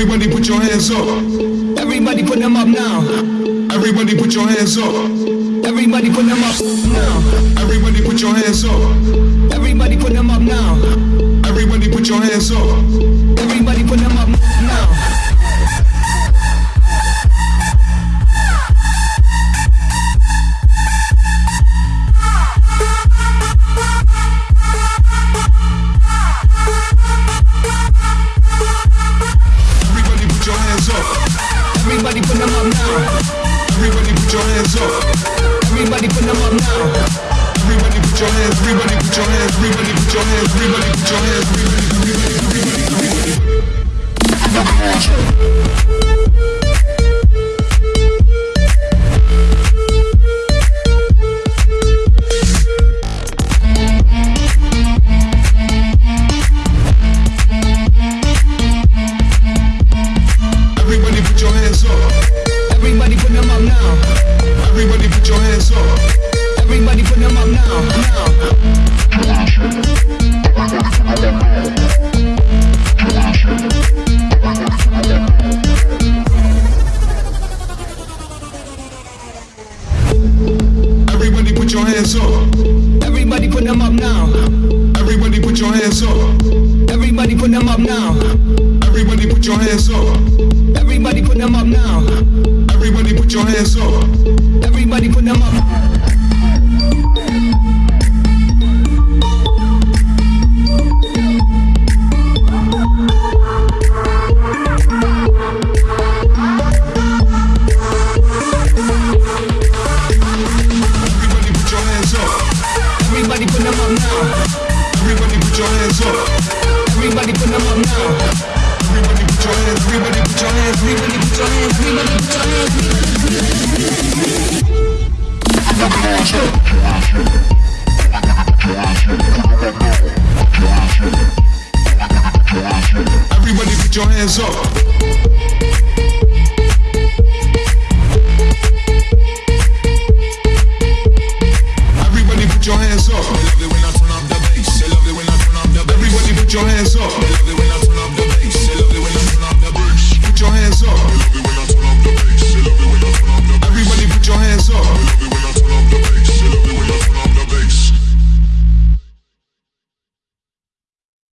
Everybody put your hands up. Everybody put them up now. Everybody put your hands up. Everybody put them up now. Everybody put your hands up. Everybody put them up now. Everybody put your hands up. Everybody put them up now. Everybody put your hands. Everybody put your hands. Everybody put your hands. Everybody put your hands. Everybody, everybody, everybody, everybody. Put your hands up. Everybody put them up now. Everybody put your hands up. Everybody put them up now. Everybody put your hands up. Everybody put them up now. Everybody put your hands up. Everybody up. Everybody put them up now. Everybody put your hands, everybody put your hands, everybody put your hands, everybody put your hands, everybody put your hands, up! Everybody put your hands up. Put your hands up.